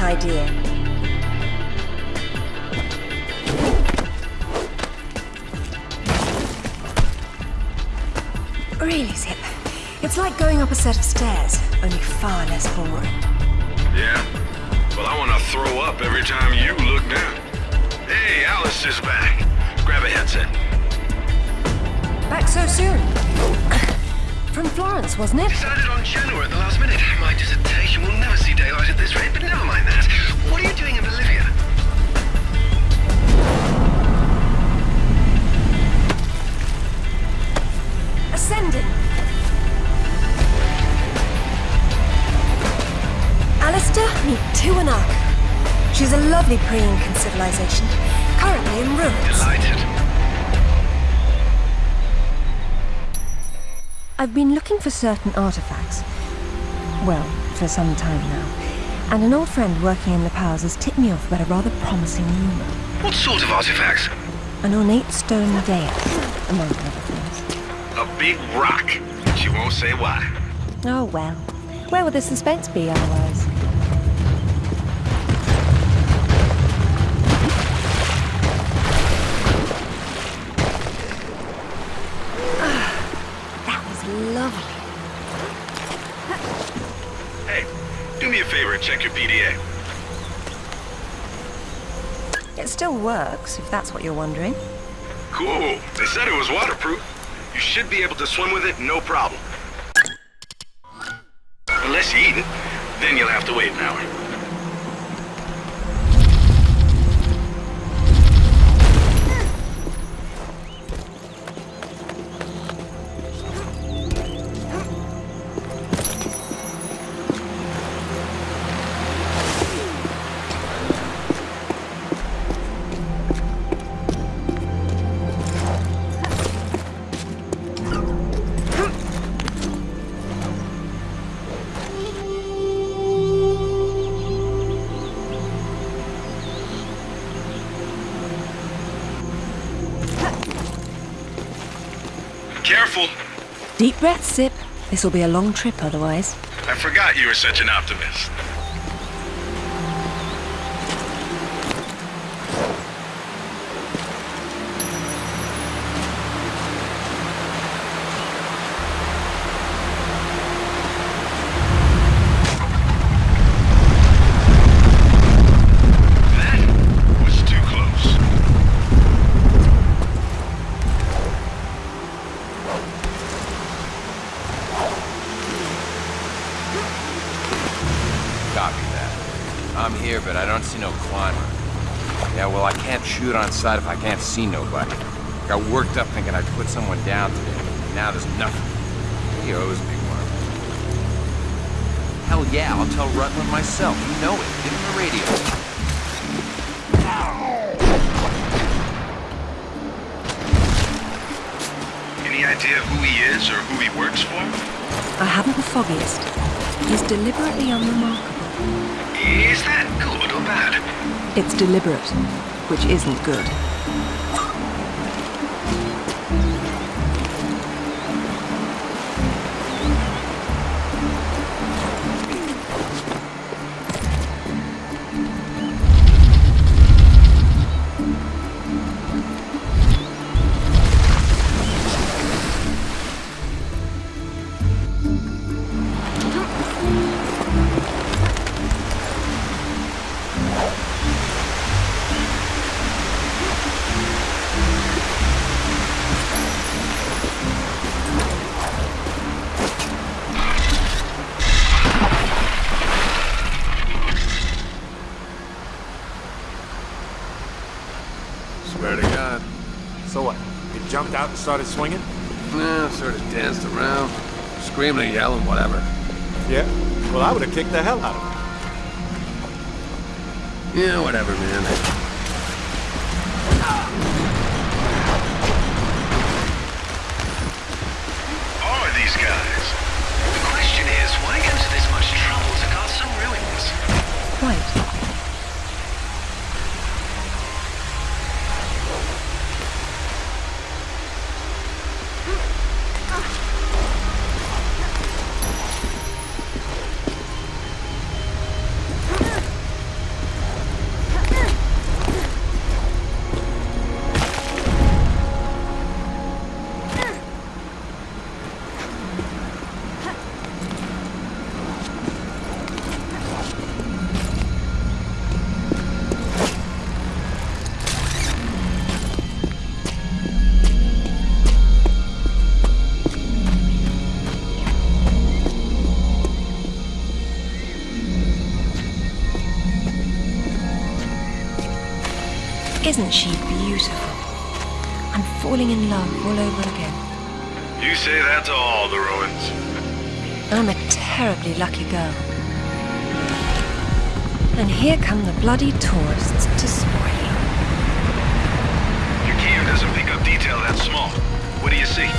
that idea? Really, Zip? It's like going up a set of stairs, only far less boring. Yeah? Well, I want to throw up every time you look down. Hey, Alice is back. Grab a headset. Back so soon? From Florence, wasn't it? Decided on Genoa at the last minute. My dissertation will never see daylight at this rate, but never mind that. What are you doing in Bolivia? Ascending. Alister, meet Tiwanaku. She's a lovely pre-Incan civilization, currently in ruins. Delighted. I've been looking for certain artifacts. Well, for some time now. And an old friend working in the powers has tipped me off about a rather promising rumor. What sort of artifacts? An ornate stone dais, among other things. A big rock. She won't say why. Oh well. Where would the suspense be otherwise? If that's what you're wondering. Cool. They said it was waterproof. You should be able to swim with it, no problem. Breath, Zip. This'll be a long trip otherwise. I forgot you were such an optimist. Shoot on sight if I can't see nobody. Got worked up thinking I'd put someone down today. Now there's nothing. He owes me one. Hell yeah, I'll tell Rutland myself. You know it. Give him the radio. Any idea who he is or who he works for? I haven't the foggiest. He's deliberately unremarkable. Is that good or bad? It's deliberate, which isn't good. Started swinging? Yeah, sort of danced around. Screaming and yelling, whatever. Yeah. Well, I would have kicked the hell out of him. Yeah, whatever, man. terribly lucky girl. And here come the bloody tourists to spoil you. Yukio doesn't pick up detail that small. What do you see?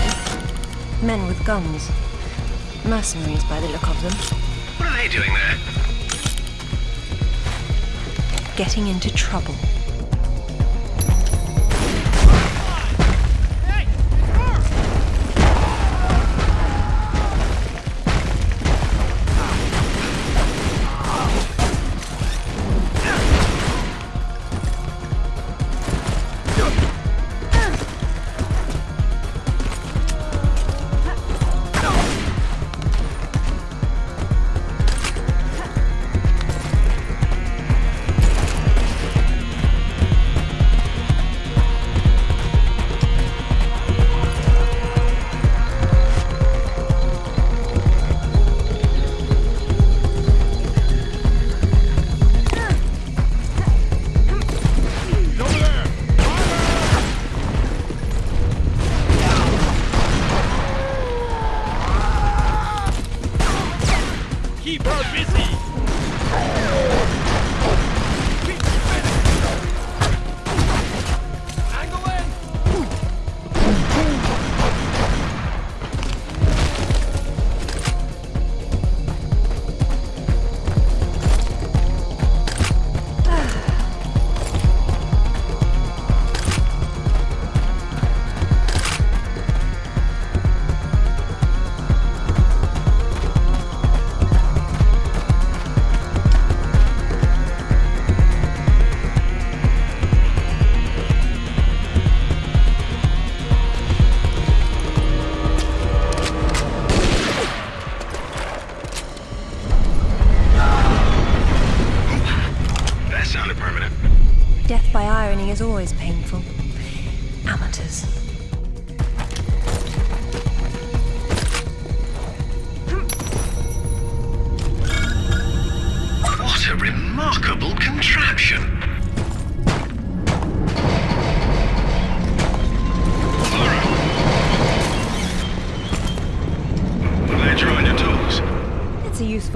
Men with guns. Mercenaries by the look of them. What are they doing there? Getting into trouble.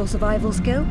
survival skill?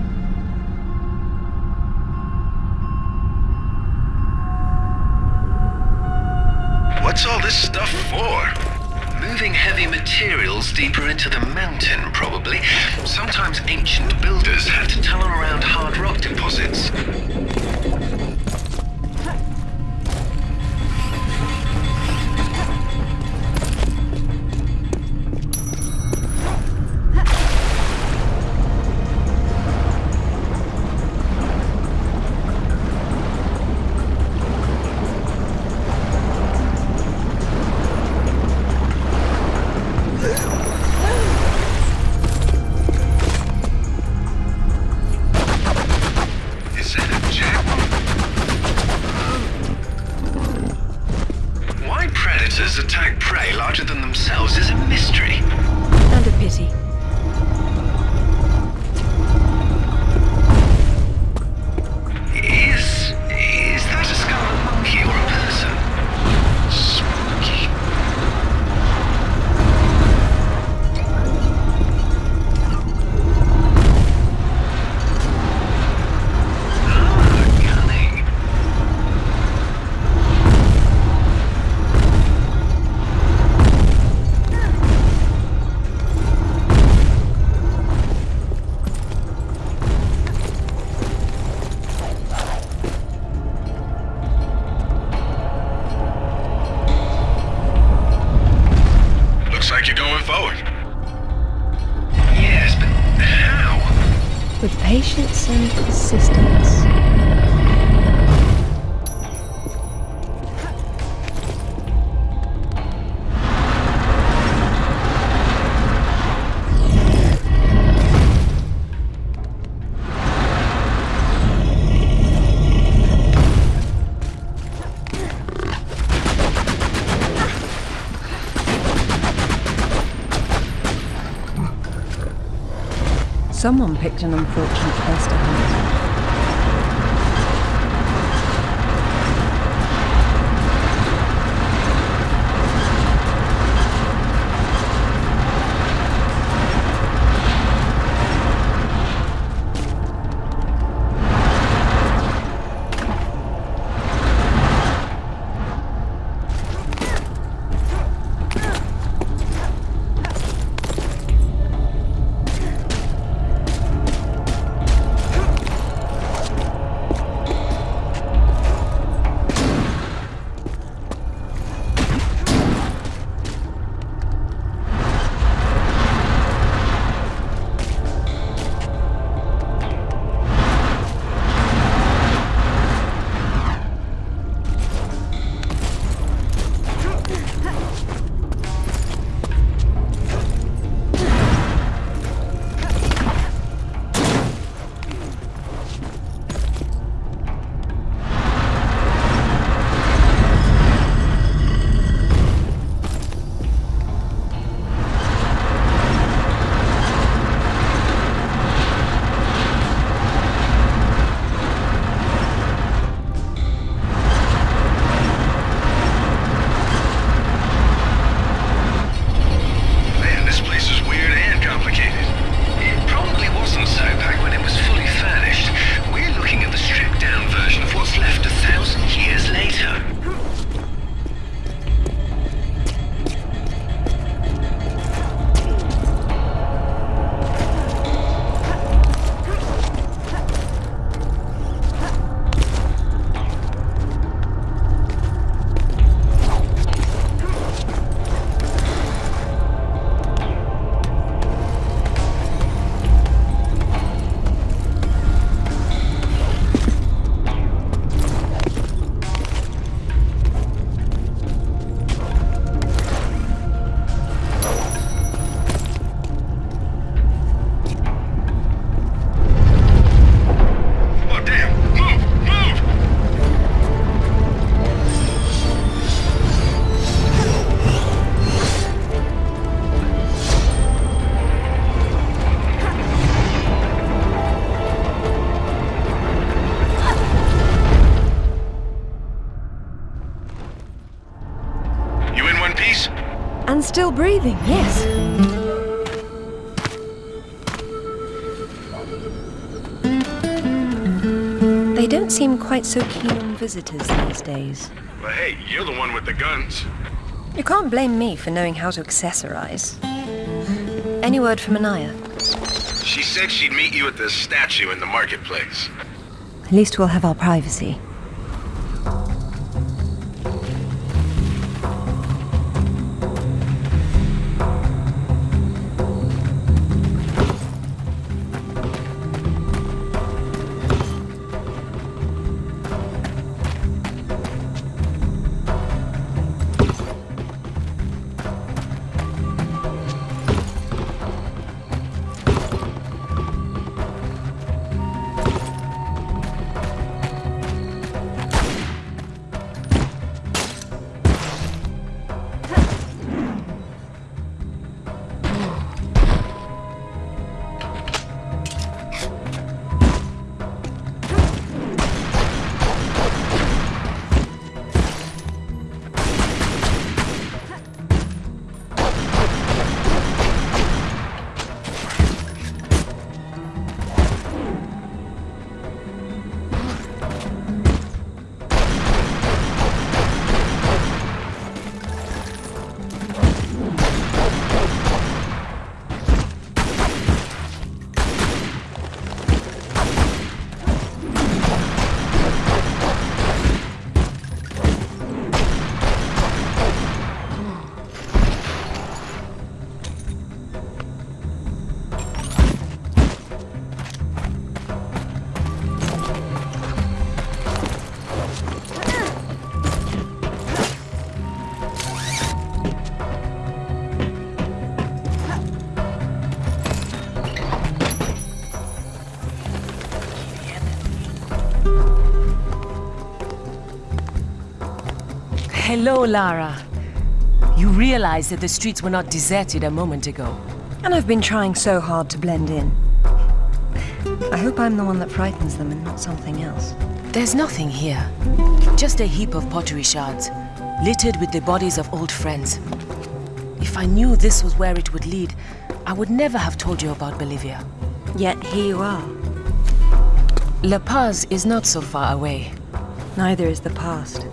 Someone picked an unfortunate place to And still breathing, yes. They don't seem quite so keen on visitors these days. But hey, you're the one with the guns. You can't blame me for knowing how to accessorize. Any word from Anaya? She said she'd meet you at the statue in the marketplace. At least we'll have our privacy. Hello, Lara. You realize that the streets were not deserted a moment ago. And I've been trying so hard to blend in. I hope I'm the one that frightens them and not something else. There's nothing here. Just a heap of pottery shards, littered with the bodies of old friends. If I knew this was where it would lead, I would never have told you about Bolivia. Yet here you are. La Paz is not so far away. Neither is the past.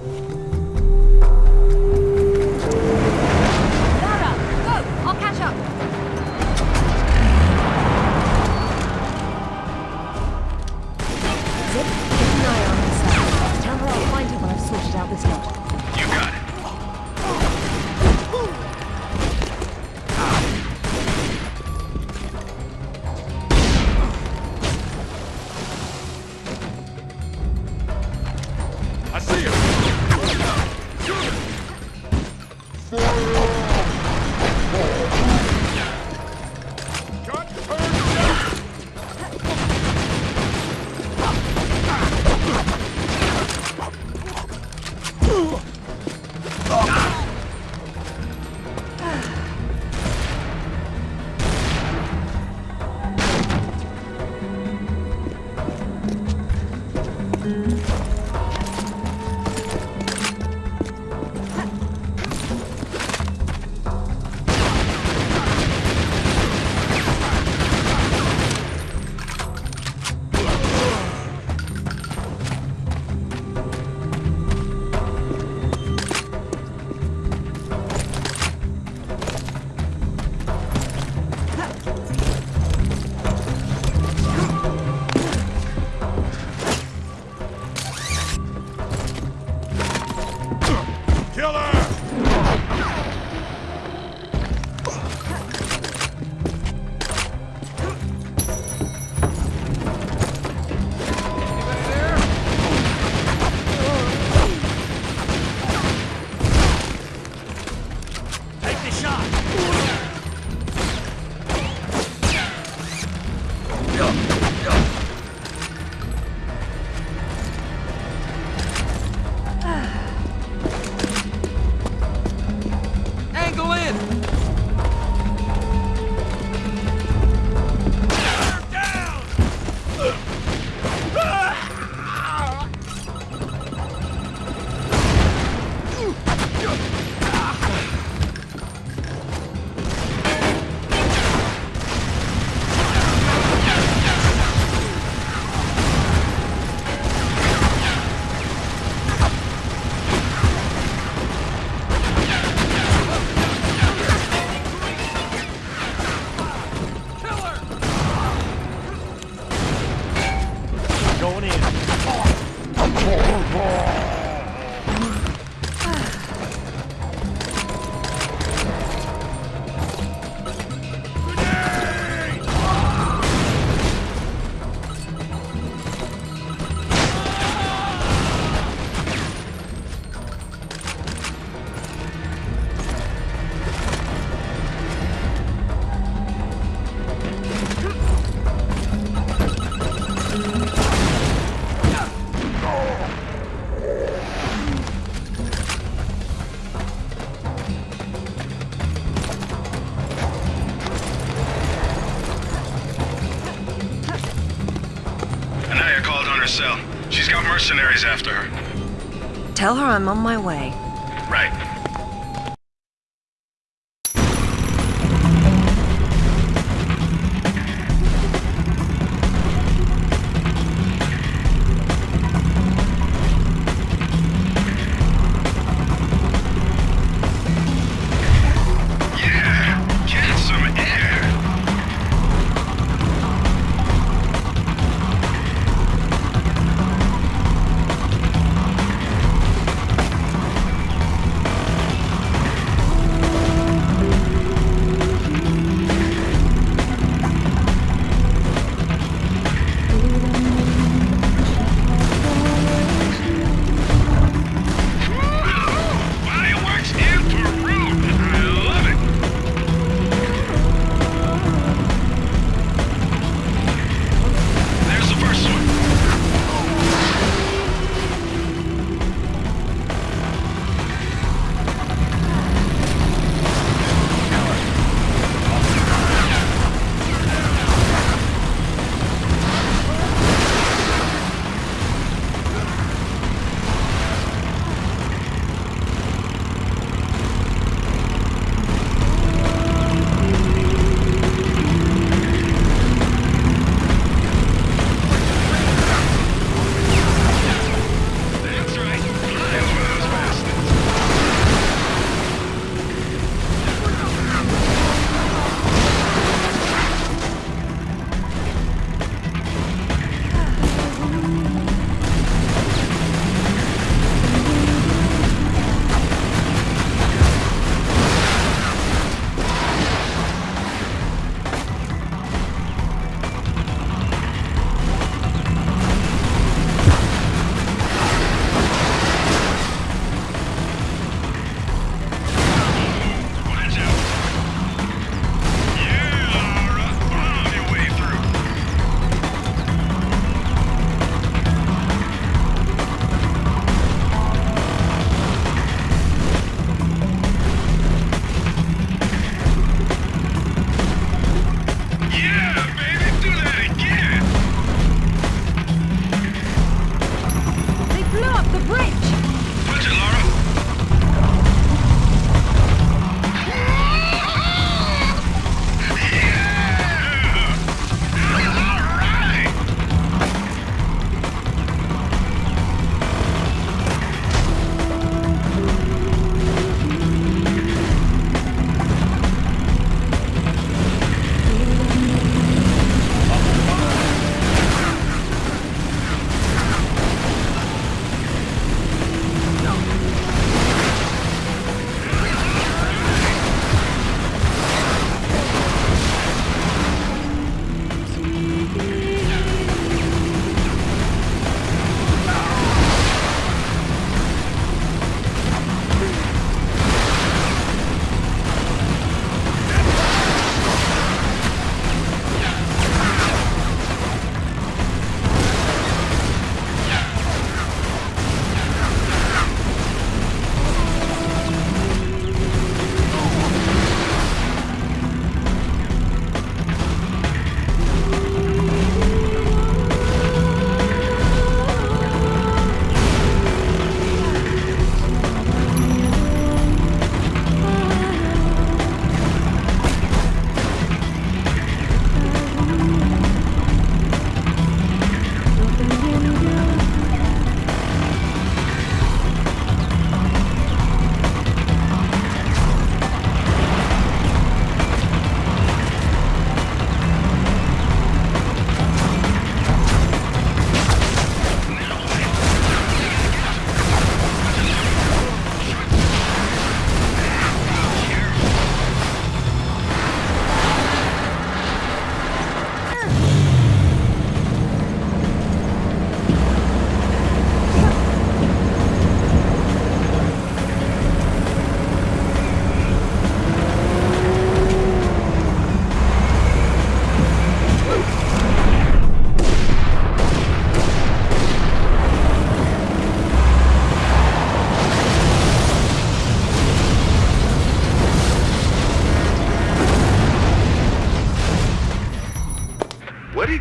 Tell her I'm on my way.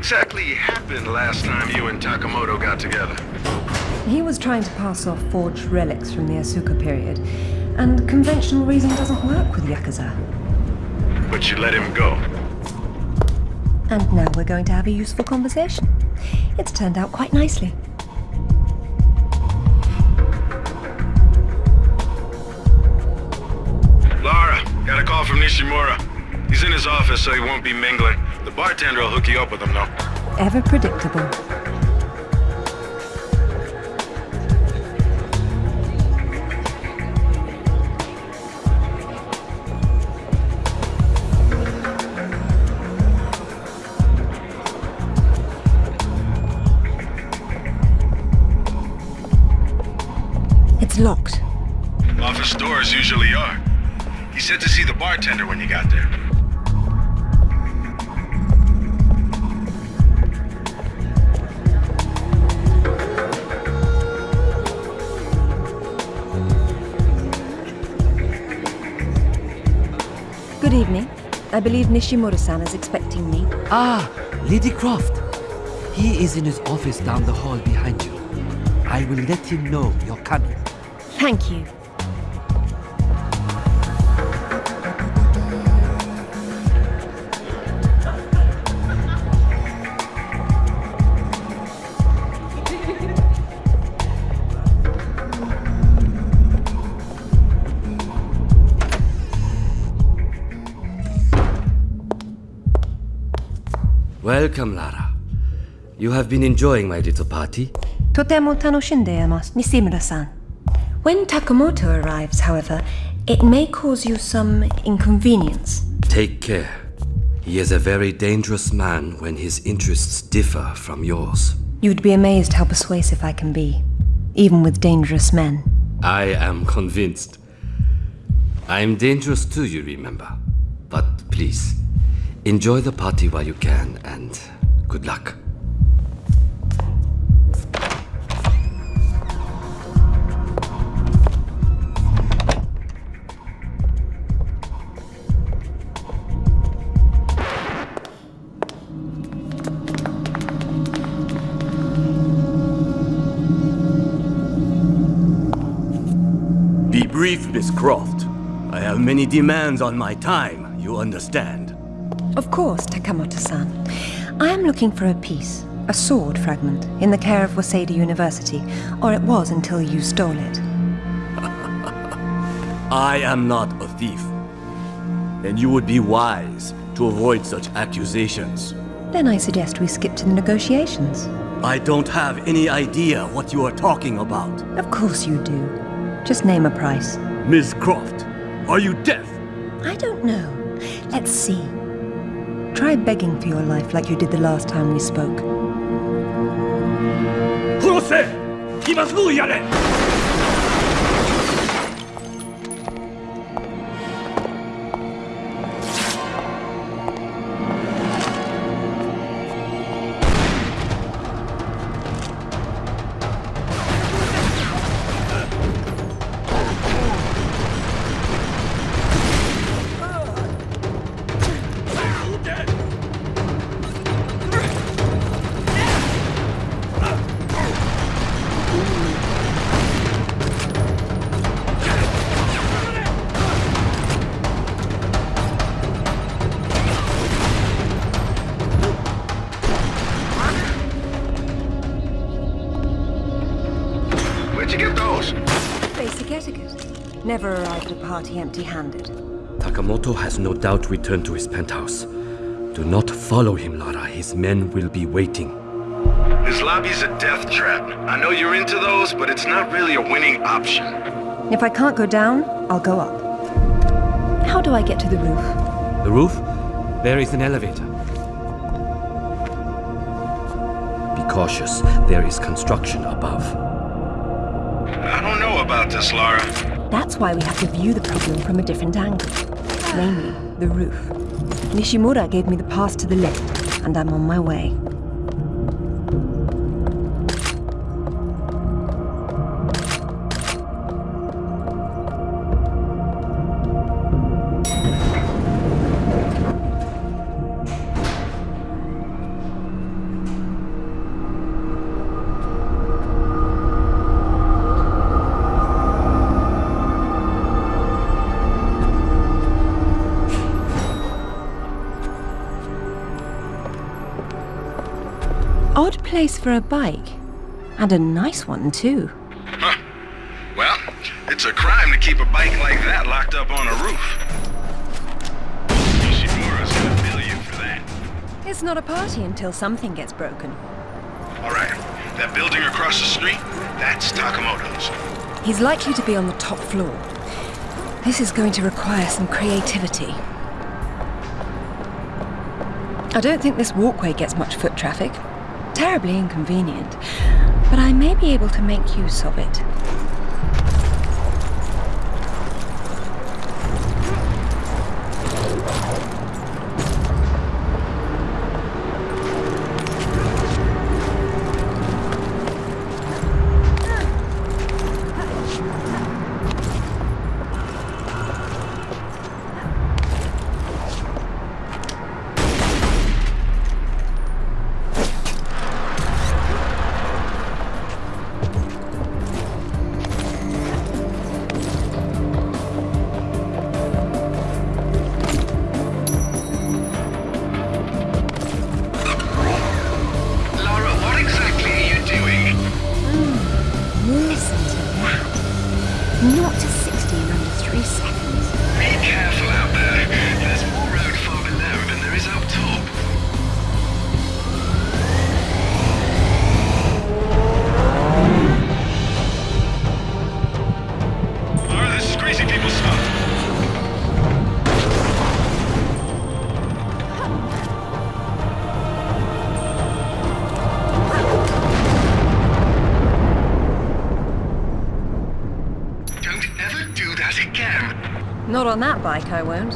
Exactly happened last time you and Takamoto got together? He was trying to pass off forged relics from the Asuka period, and conventional reason doesn't work with Yakuza. But you let him go. And now we're going to have a useful conversation. It's turned out quite nicely. Lara, got a call from Nishimura. He's in his office, so he won't be mingling. The bartender will hook you up with them, though. Ever predictable. I believe Nishimura-san is expecting me. Ah, Lady Croft. He is in his office down the hall behind you. I will let him know you're coming. Thank you. Welcome, Lara. You have been enjoying my little party? Totemo tanoshinde emasu, Nishimura-san. When Takamoto arrives, however, it may cause you some inconvenience. Take care. He is a very dangerous man when his interests differ from yours. You'd be amazed how persuasive I can be, even with dangerous men. I am convinced. I am dangerous too, you remember. But please, enjoy the party while you can, and good luck. Be brief, Miss Croft. I have many demands on my time, you understand. Of course, Takamoto-san. I am looking for a piece, a sword fragment, in the care of Waseda University, or it was until you stole it. I am not a thief. And you would be wise to avoid such accusations. Then I suggest we skip to the negotiations. I don't have any idea what you are talking about. Of course you do. Just name a price. Miss Croft, are you deaf? I don't know. Let's see. Try begging for your life like you did the last time we spoke. 殺せ今すぐやれ party empty-handed. Takamoto has no doubt returned to his penthouse. Do not follow him, Lara. His men will be waiting. This lobby's a death trap. I know you're into those, but it's not really a winning option. If I can't go down, I'll go up. How do I get to the roof? The roof? There is an elevator. Be cautious. There is construction above. I don't know about this, Lara. That's why we have to view the problem from a different angle. Namely, the roof. Nishimura gave me the pass to the lift, and I'm on my way. Place for a bike. And a nice one, too. Huh. Well, it's a crime to keep a bike like that locked up on a roof. Nishimura's gonna bill you for that. It's not a party until something gets broken. All right, that building across the street, that's Takamoto's. He's likely to be on the top floor. This is going to require some creativity. I don't think this walkway gets much foot traffic. Terribly inconvenient. But I may be able to make use of it. Do that again. Not on that bike, I won't.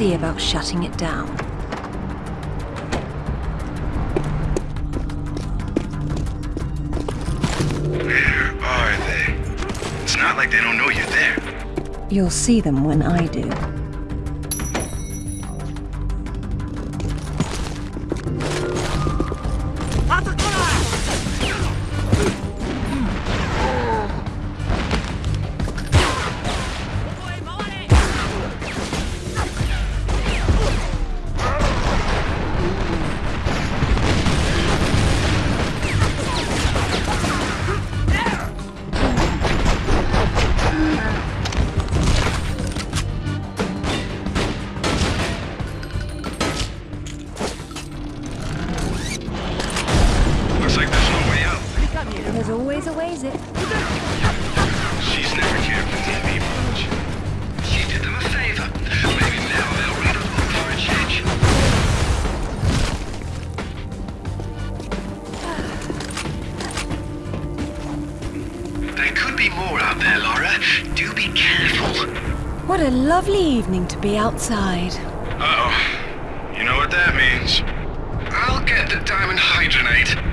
See about shutting it down. Where are they? It's not like they don't know you're there. You'll see them when I do. To be outside. Uh-oh. You know what that means. I'll get the diamond hydronate.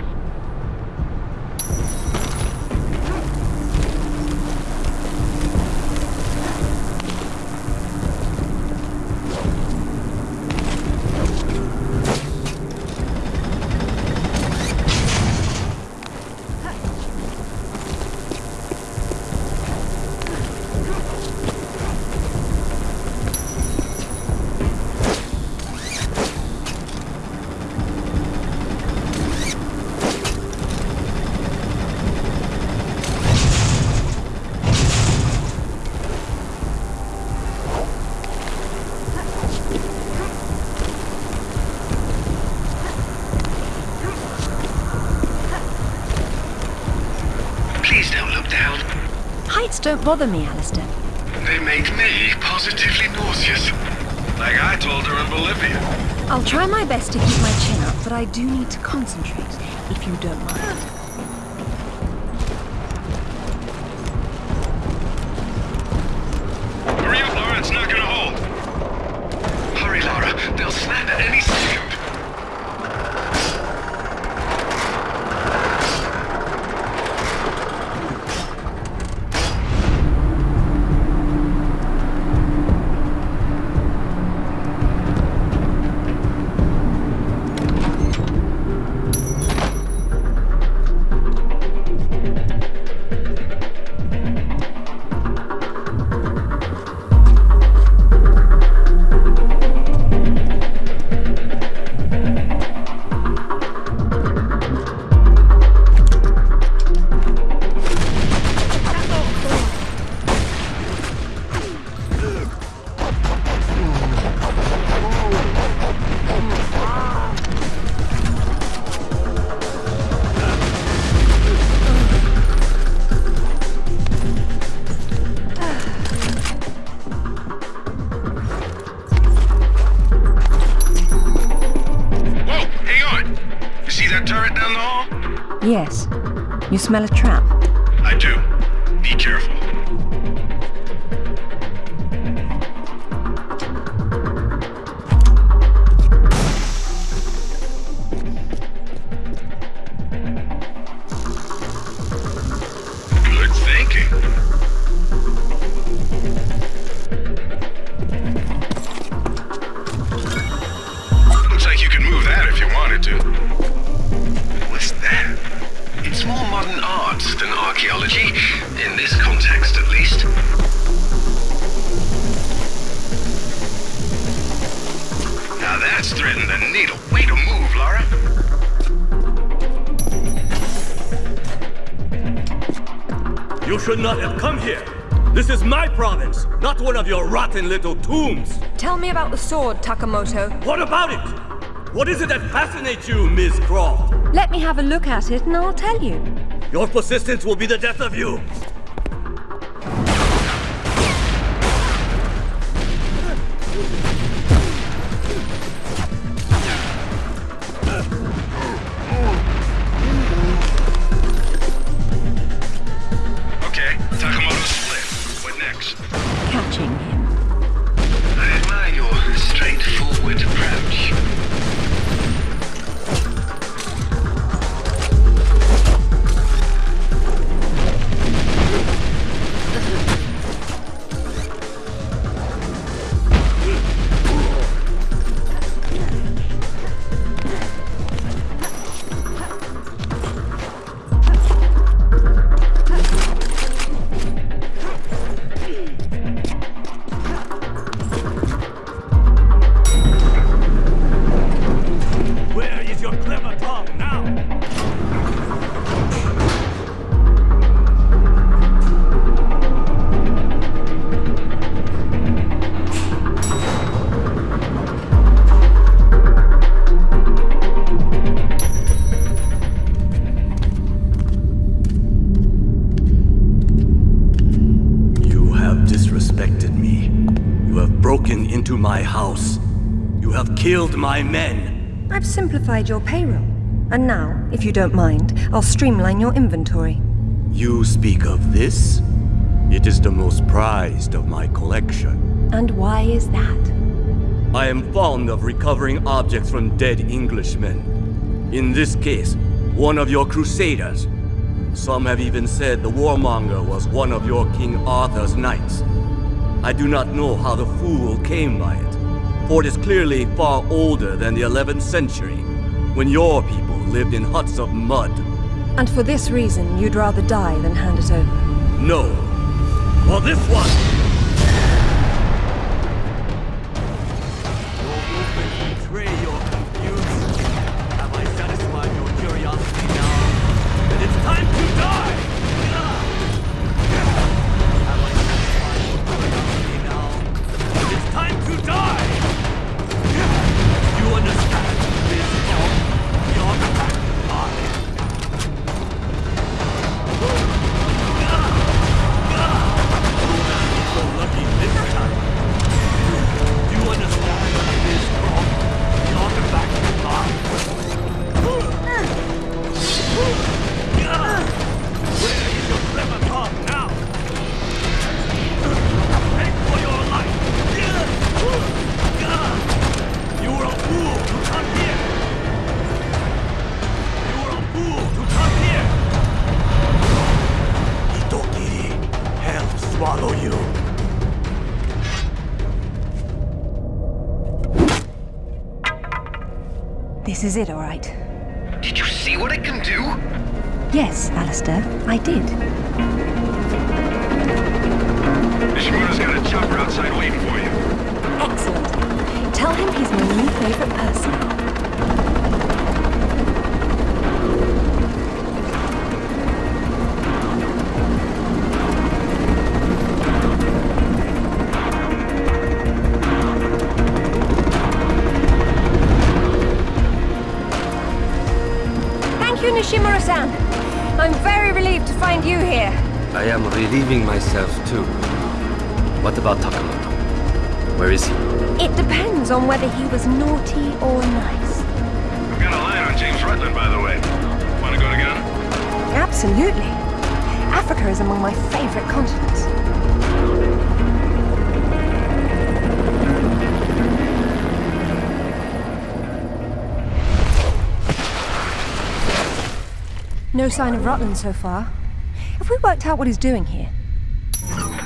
Don't bother me, Alister. They make me positively nauseous. Like I told her in Bolivia. I'll try my best to keep my chin up, but I do need to concentrate, if you don't mind. Smell a trap. Little tombs. Tell me about the sword, Takamoto. What about it? What is it that fascinates you, Miss Croft? Let me have a look at it and I'll tell you. Your persistence will be the death of you. My men. I've simplified your payroll. And now, if you don't mind, I'll streamline your inventory. You speak of this? It is the most prized of my collection. And why is that? I am fond of recovering objects from dead Englishmen. In this case, one of your crusaders. Some have even said the warmonger was one of your King Arthur's knights. I do not know how the fool came by it, for is clearly far older than the 11th century, when your people lived in huts of mud. And for this reason, you'd rather die than hand it over? No. For this one! This is it, Absolutely. Africa is among my favorite continents. No sign of Rutland so far. Have we worked out what he's doing here?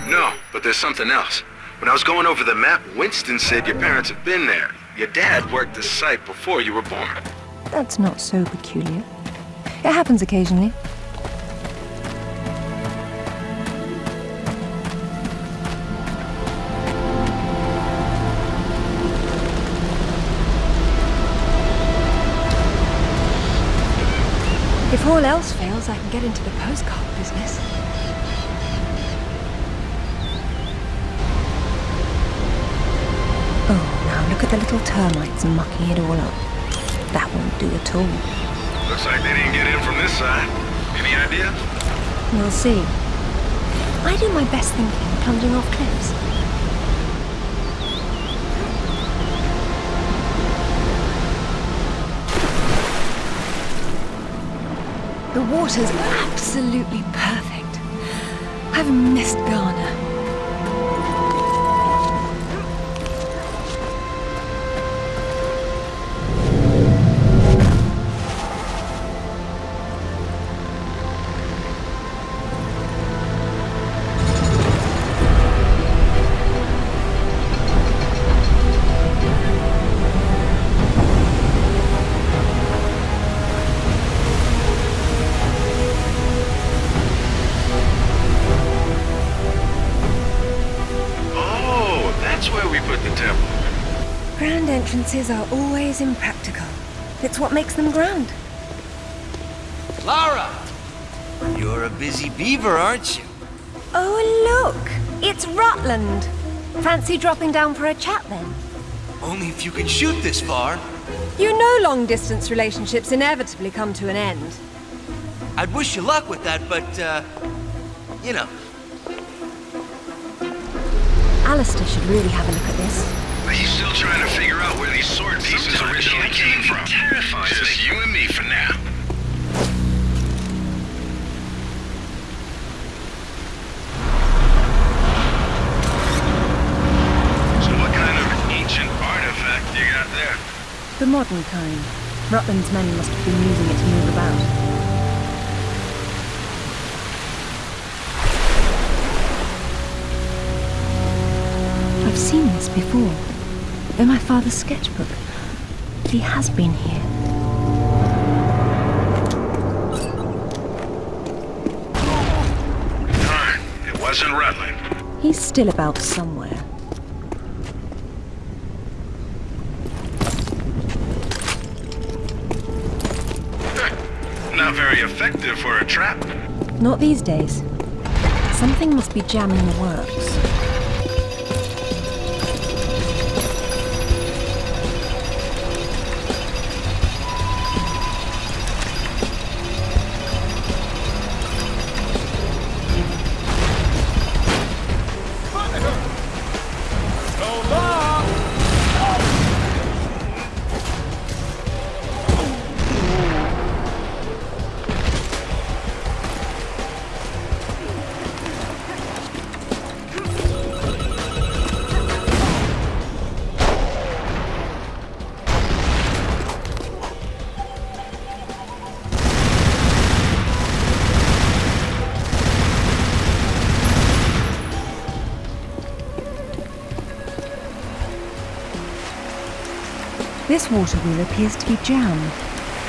No, but there's something else. When I was going over the map, Winston said your parents have been there. Your dad worked the site before you were born. That's not so peculiar. It happens occasionally. All else fails, I can get into the postcard business. Oh, now look at the little termites mucking it all up. That won't do at all. Looks like they didn't get in from this side. Any idea? We'll see. I do my best thinking plunging off cliffs. The water's absolutely perfect. I've missed Ghana. Are always impractical. It's what makes them grand. Lara! You're a busy beaver, aren't you? Oh, look! It's Rutland! Fancy dropping down for a chat then? Only if you can shoot this far. You know long distance relationships inevitably come to an end. I'd wish you luck with that, but, uh, you know. Alister should really have a look at this. He's still trying to figure out where these sword pieces Sometimes originally the came idea from. terrifies Just me. you and me for now. So what kind of ancient artifact you got there? The modern kind. Rutland's men must have been using it to move about. I've seen this before. Father's sketchbook. He has been here. It wasn't Rutland. He's still about somewhere. Not very effective for a trap. Not these days. Something must be jamming the works. This water wheel appears to be jammed.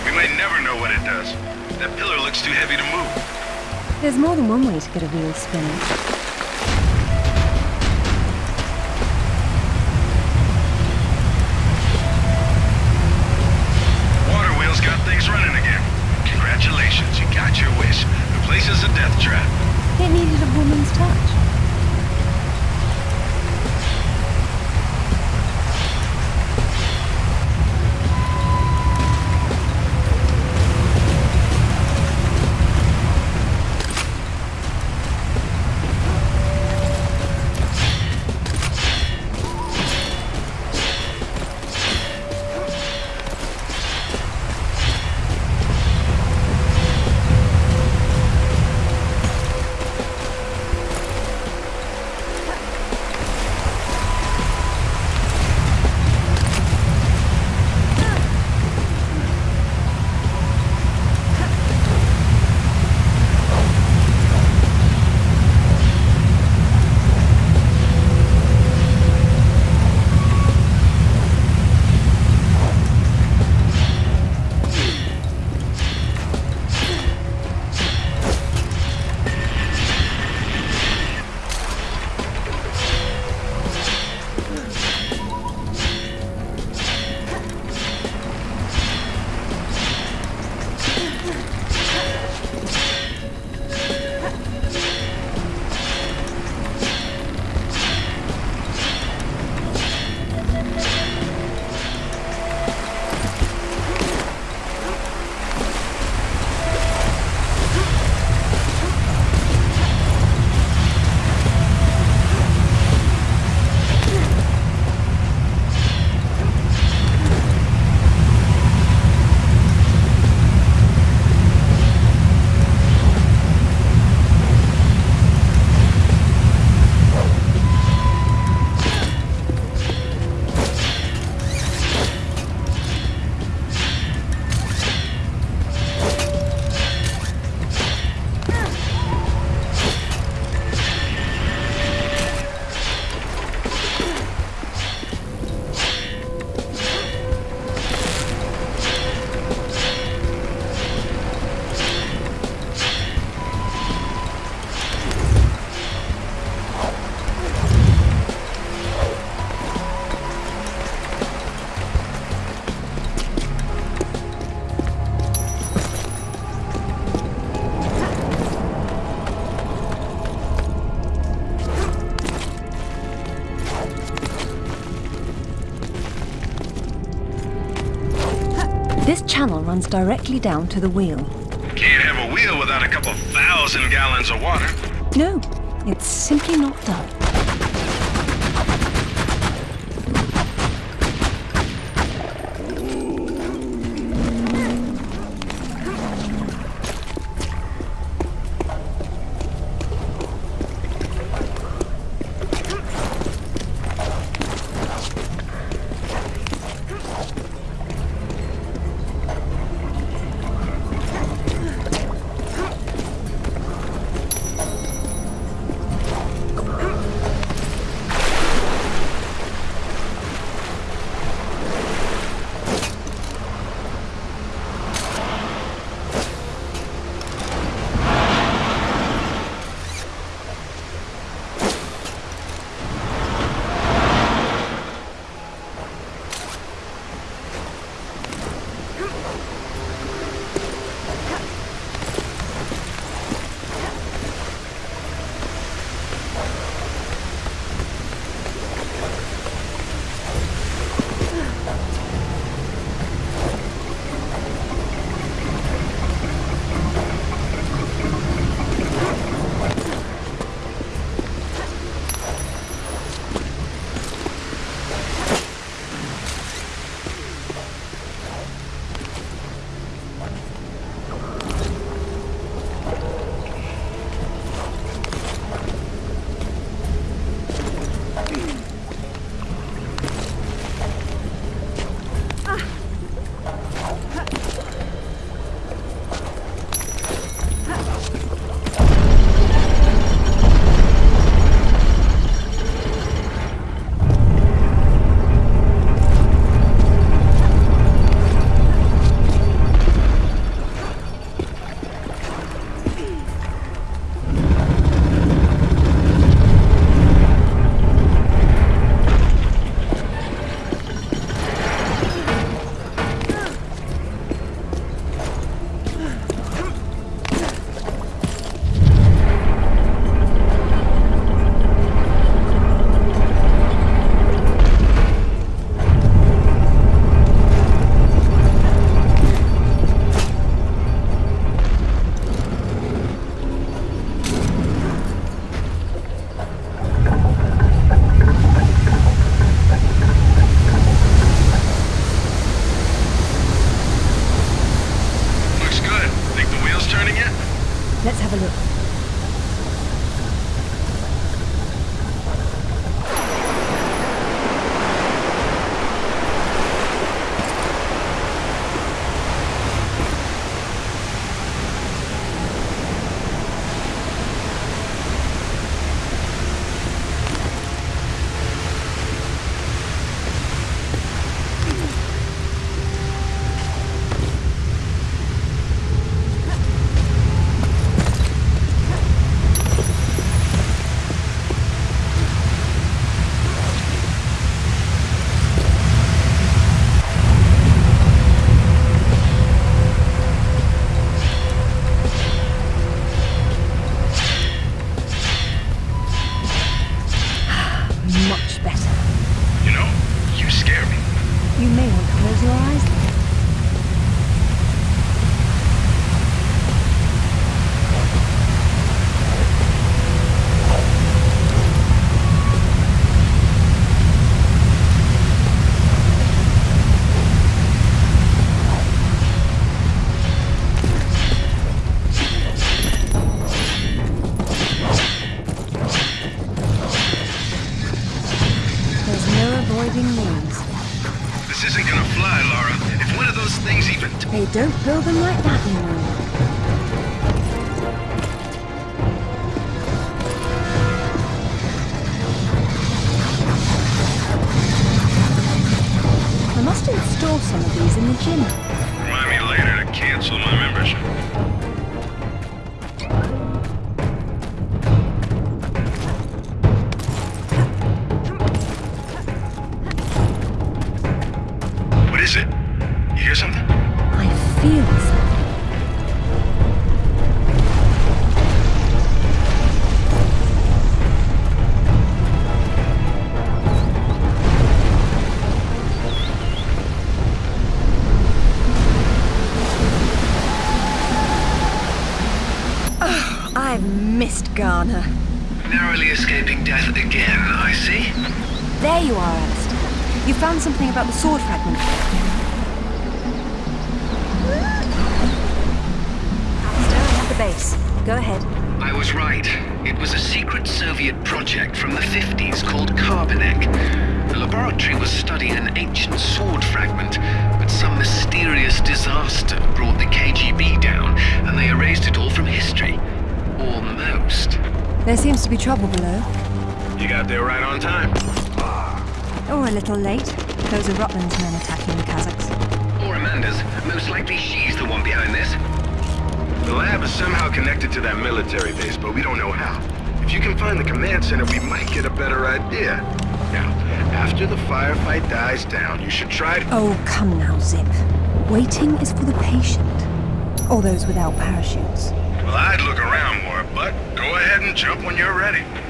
We may never know what it does. That pillar looks too heavy to move. There's more than one way to get a wheel spinning. Runs directly down to the wheel. Can't have a wheel without a couple thousand gallons of water. No, it's simply not done. Missed be trouble below. You got there right on time. Or a little late. Those are Rutland's men attacking the Kazakhs. Or Amanda's. Most likely she's the one behind this. The lab is somehow connected to that military base, but we don't know how. If you can find the command center, we might get a better idea. Now, after the firefight dies down, you should try to... Oh, come now, Zip. Waiting is for the patient. Or those without parachutes. Well, I'd look around more, but go ahead and jump when you're ready.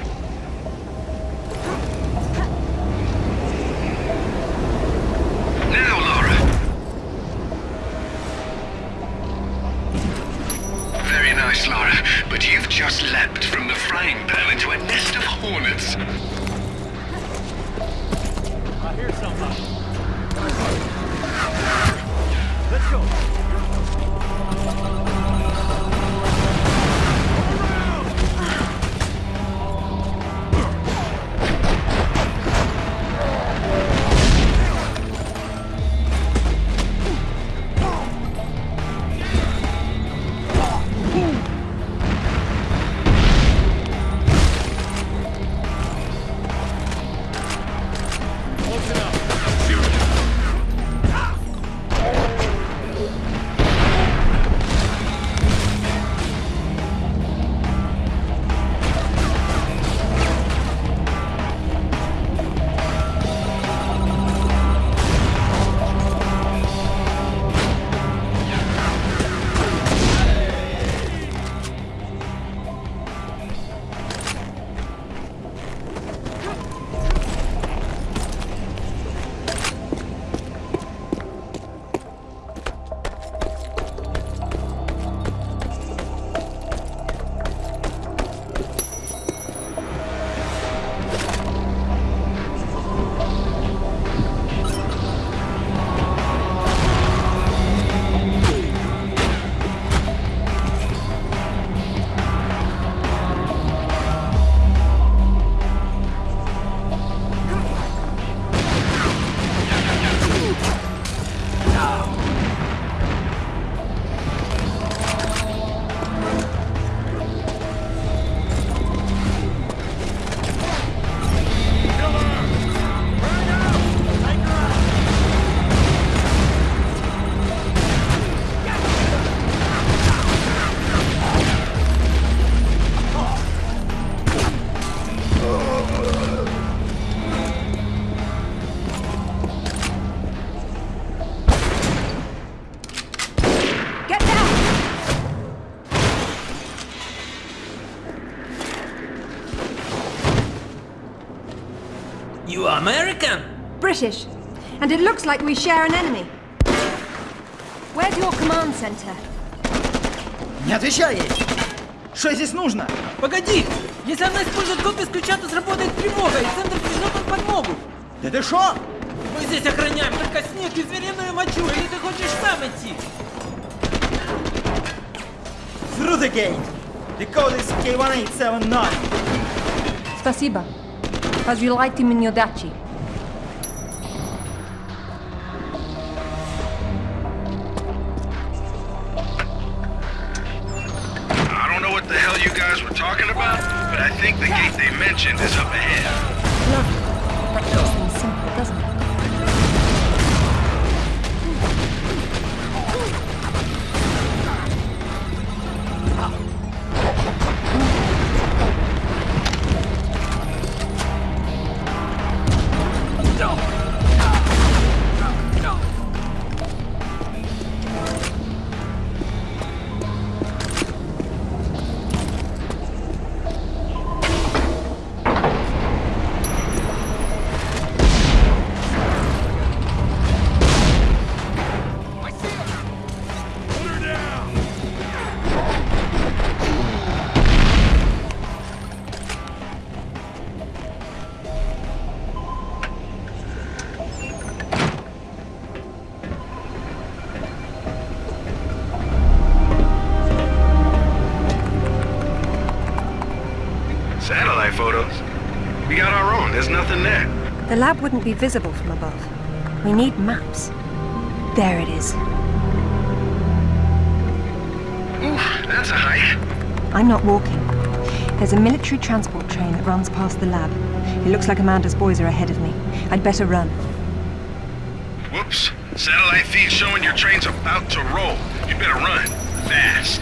American? British. And it looks like we share an enemy. Where's your command center? Не отвечай ей! Что здесь нужно? Погоди! Если она использует копию с ключа, то сработает тревога, и центр пришлет нам подмогу! Да ты шо? Мы здесь охраняем только снег и звериную мочу, или ты хочешь сам идти? Through the gate. The code is K1879. Спасибо. because you liked him in your dachi. Wouldn't be visible from above. We need maps. There it is. Ooh, that's a hike. I'm not walking. There's a military transport train that runs past the lab. It looks like Amanda's boys are ahead of me. I'd better run. Whoops. Satellite feed showing your train's about to roll. You better run. Fast.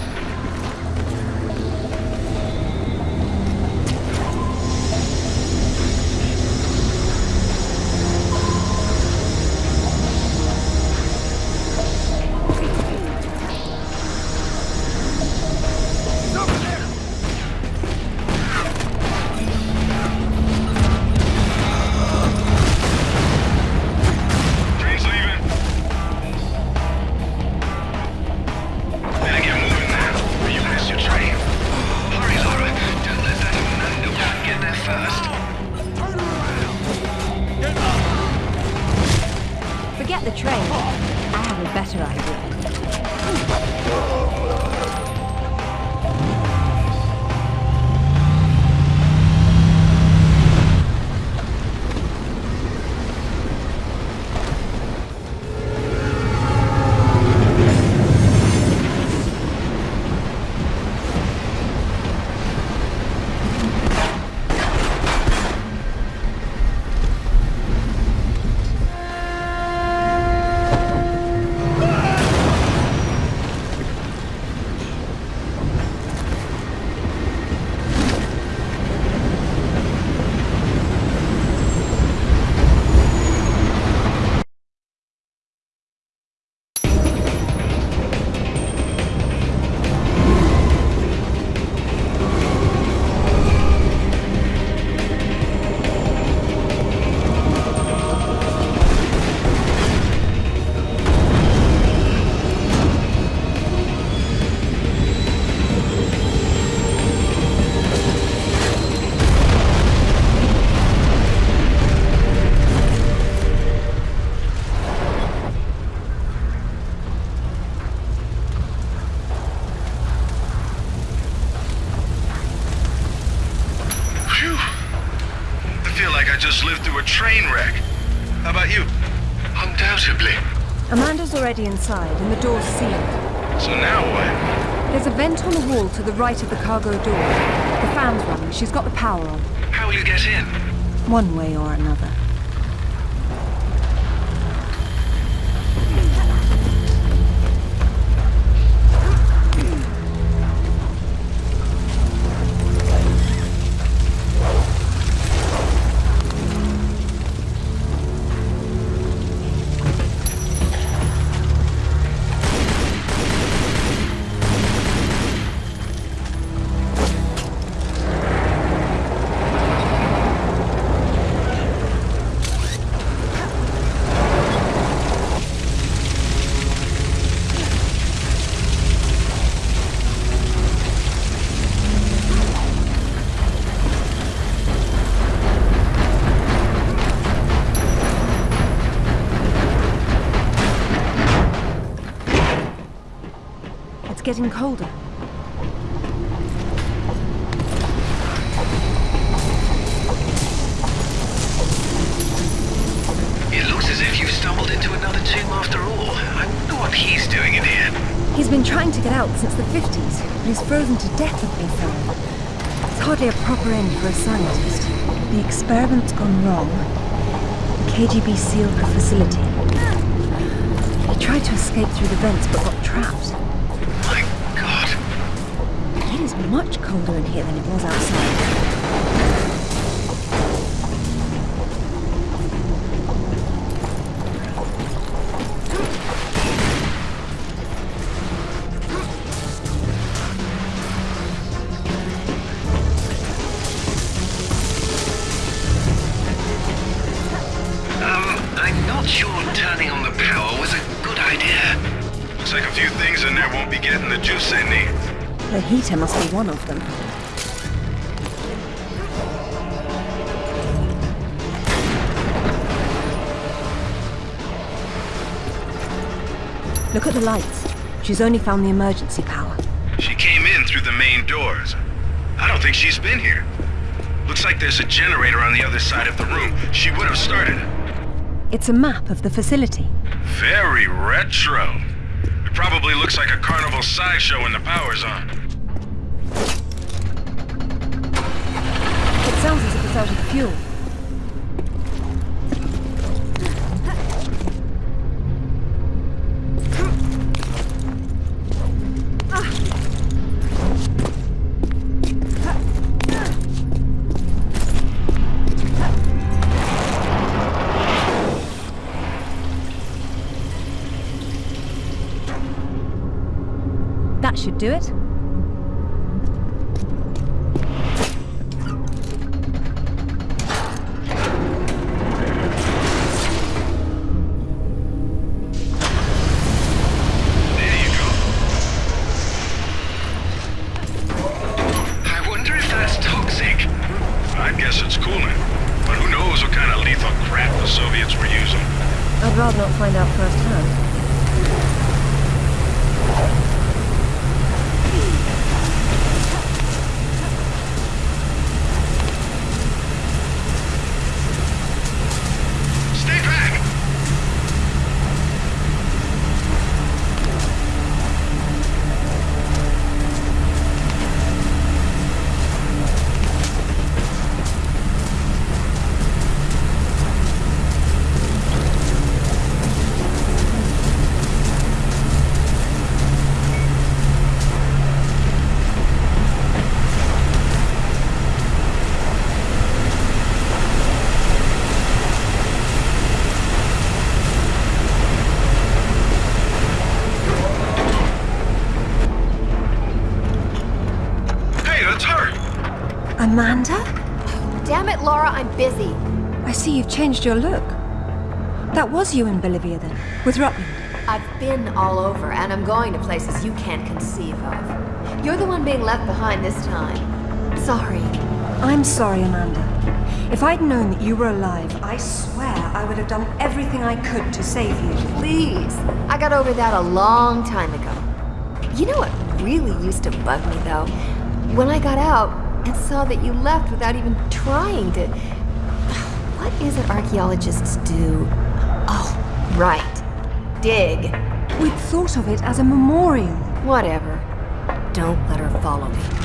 Already inside, and the door's sealed. So now what? There's a vent on the wall to the right of the cargo door. The fan's running. She's got the power on. How will you get in? One way or another. Getting colder. It looks as if you've stumbled into another tomb after all. I wonder what he's doing in here. He's been trying to get out since the 50s, but he's frozen to death with found. It's hardly a proper end for a scientist. The experiment's gone wrong. The KGB sealed the facility. One of them. Look at the lights. She's only found the emergency power. She came in through the main doors. I don't think she's been here. Looks like there's a generator on the other side of the room. She would have started it. It's a map of the facility. Very retro. It probably looks like a carnival sideshow when the power's on. It sounds as if it's out of That should do it. Changed your look. That was you in Bolivia then, with Rutland. I've been all over, and I'm going to places you can't conceive of. You're the one being left behind this time. Sorry. I'm sorry, Amanda. If I'd known that you were alive, I swear I would have done everything I could to save you. Please. I got over that a long time ago. You know what really used to bug me, though? When I got out and saw that you left without even trying to... What is it archaeologists do? Oh, right. Dig. We'd thought of it as a memorial. Whatever. Don't let her follow me.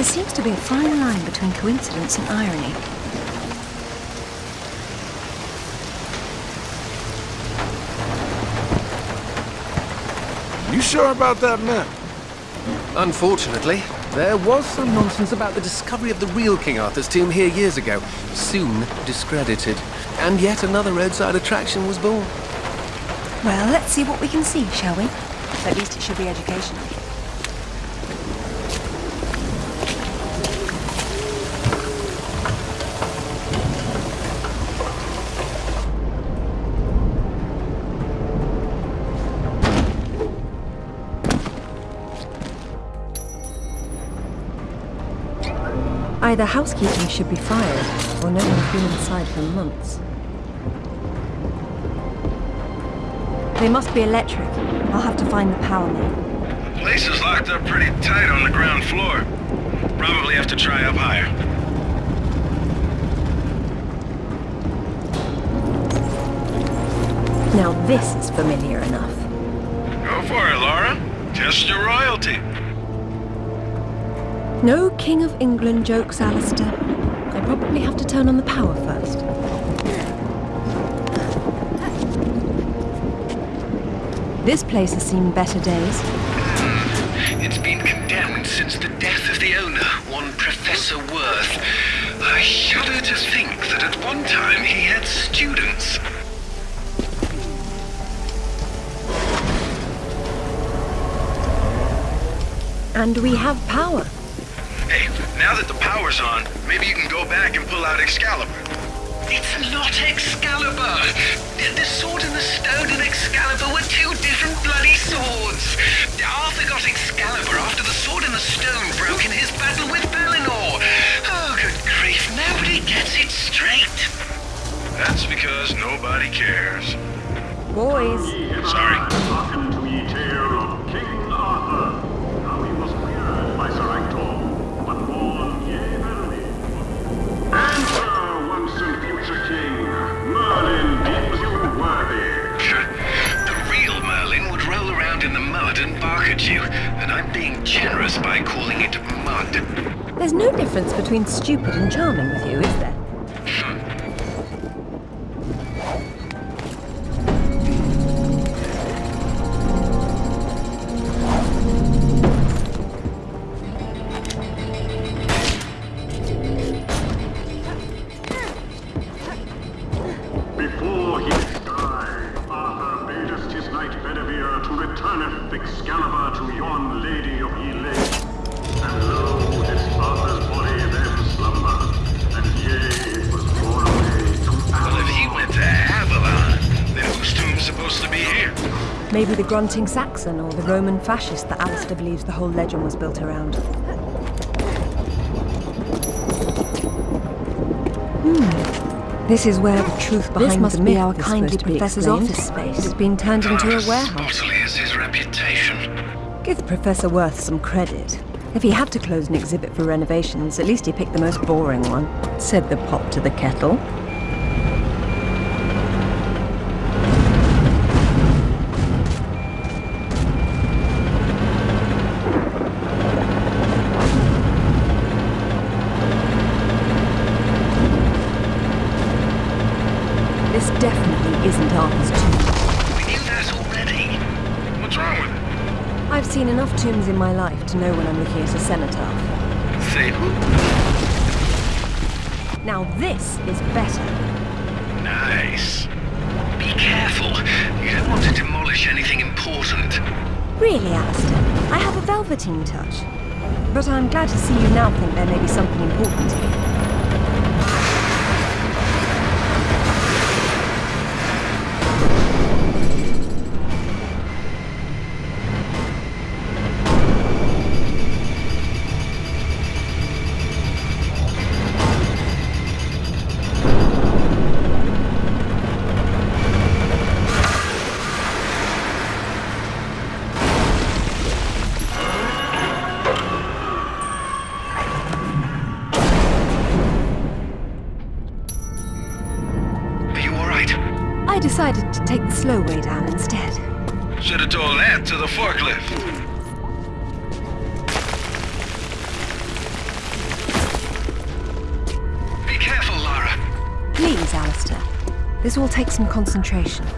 There seems to be a fine line between coincidence and irony. You sure about that map? Unfortunately, there was some nonsense about the discovery of the real King Arthur's tomb here years ago, soon discredited. And yet another roadside attraction was born. Well, let's see what we can see, shall we? At least it should be educational. Either housekeeping should be fired, or no one's been inside for months. They must be electric. I'll have to find the power main. The place is locked up pretty tight on the ground floor. Probably have to try up higher. Now this is familiar enough. Go for it, Laura. Test your royalty. No King of England jokes, Alister. I probably have to turn on the power first. This place has seen better days. It's been condemned since the death of the owner, one Professor Worth. I shudder to think that at one time he had students. And we have power. Power's on, maybe you can go back and pull out Excalibur. It's not Excalibur! The sword and the stone and Excalibur were two different bloody swords! Arthur got Excalibur after the sword and the stone broke in his battle with Pellinore! Oh, good grief, nobody gets it straight! That's because nobody cares. Boys. Sorry. By calling it mud. There's no difference between stupid and charming with you, is there? Maybe the grunting Saxon or the Roman fascist that Alister believes the whole legend was built around. Hmm. This is where the truth behind This must the be myth our is kindly supposed to professor's office space. but It's been turned into a warehouse. Spottily is his reputation. Give Professor Worth some credit. If he had to close an exhibit for renovations, at least he picked the most boring one, said the pot to the kettle. This definitely isn't Arthur's tomb. We knew that already. What's wrong with it? I've seen enough tombs in my life to know when I'm looking at a cenotaph. Say who? Now this is better. Nice. Be careful. You don't want to demolish anything important. Really, Alister, I have a velveteen touch. But I'm glad to see you now think there may be something important here. Concentration.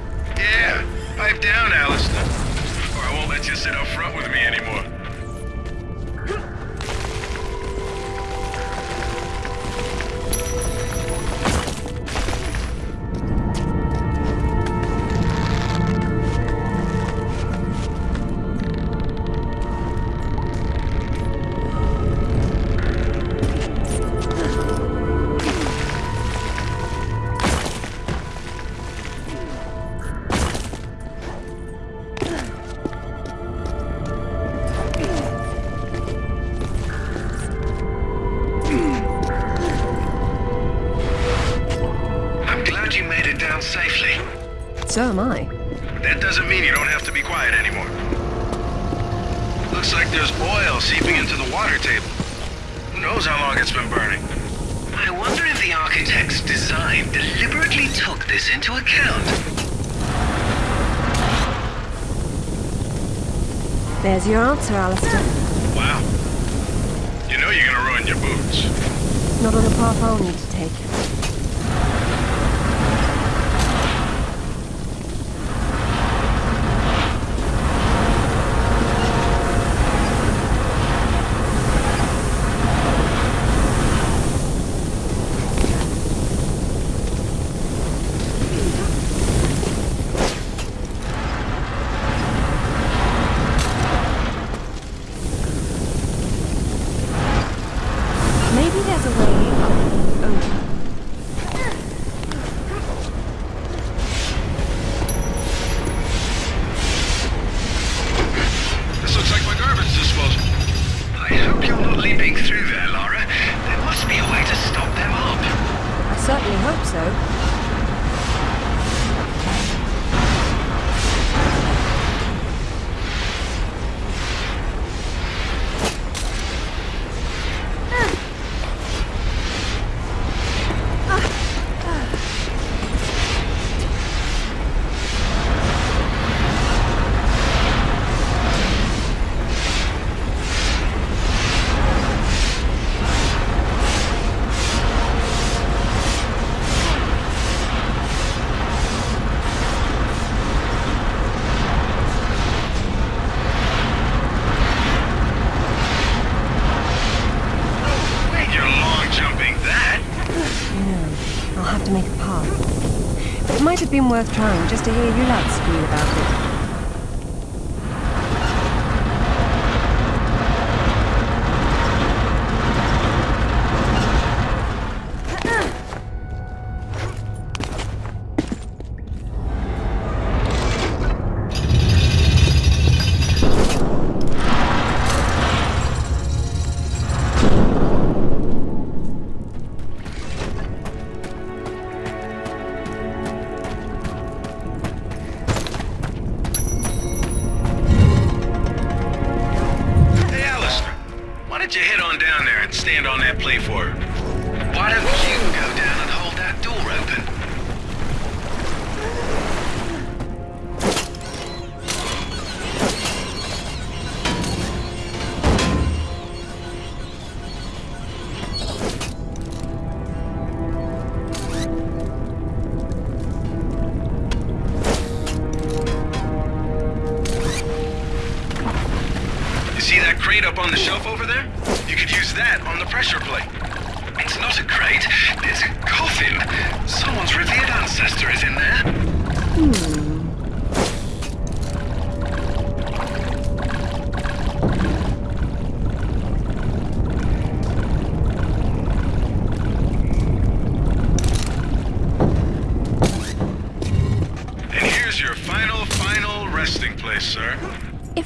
worth trying just to hear you lads scream about it.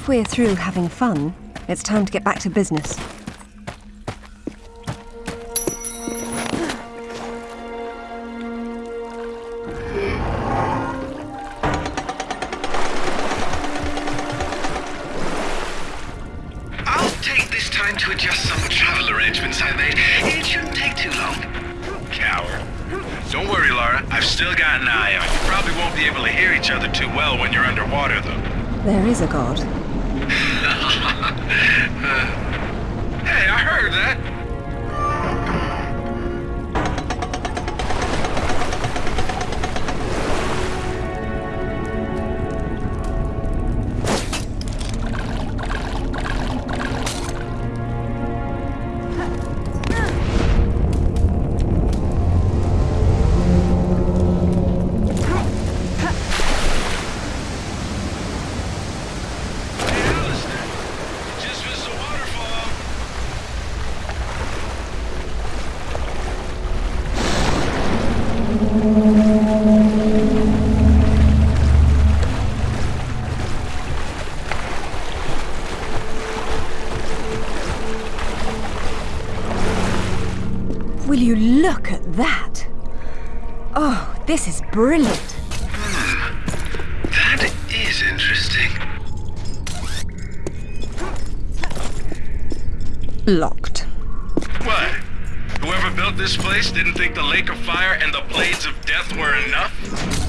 If we're through having fun, it's time to get back to business. Locked. What? Whoever built this place didn't think the Lake of Fire and the Blades of Death were enough?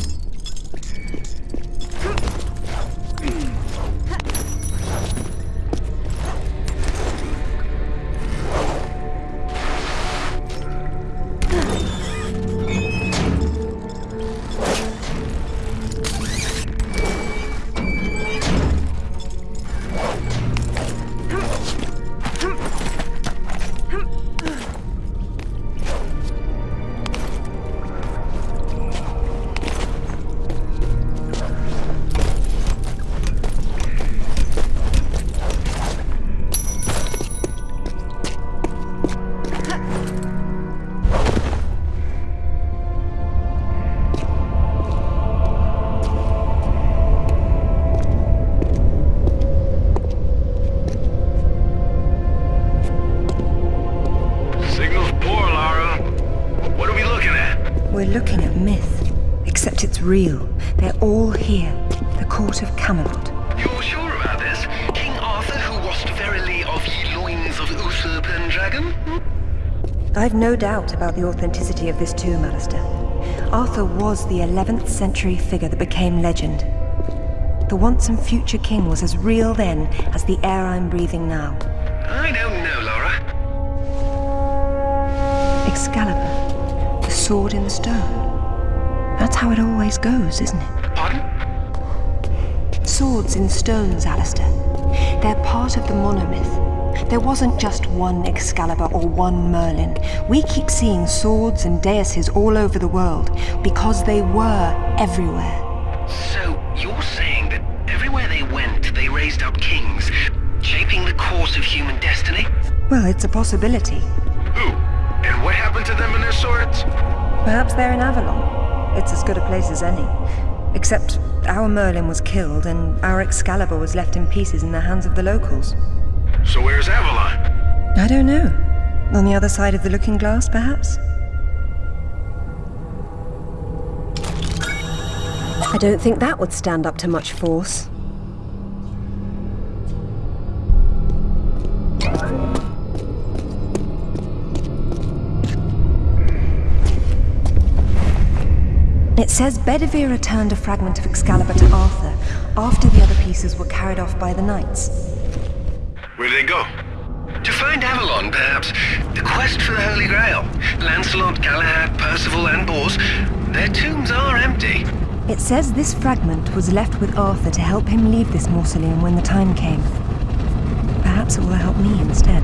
Real. They're all here. The court of Camelot. You're sure about this? King Arthur, who wast verily of ye loins of Uther Pendragon? I've no doubt about the authenticity of this tomb, Alister. Arthur was the 11th century figure that became legend. The once and future king was as real then as the air I'm breathing now. I don't know, Laura. Excalibur, the sword in the stone. How it always goes, isn't it? Pardon? Swords in stones, Alister. They're part of the monomyth. There wasn't just one Excalibur or one Merlin. We keep seeing swords and daises all over the world because they were everywhere. So, you're saying that everywhere they went, they raised up kings, shaping the course of human destiny? Well, it's a possibility. Who? And what happened to them and their swords? Perhaps they're in Avalon. It's as good a place as any. Except our Merlin was killed and our Excalibur was left in pieces in the hands of the locals. So where's Avalon? I don't know. On the other side of the looking glass, perhaps? I don't think that would stand up to much force. Says Bedivere returned a fragment of Excalibur to Arthur after the other pieces were carried off by the knights. Where'd they go? To find Avalon, perhaps. The quest for the Holy Grail. Lancelot, Galahad, Percival, and Bors. Their tombs are empty. It says this fragment was left with Arthur to help him leave this mausoleum when the time came. Perhaps it will help me instead.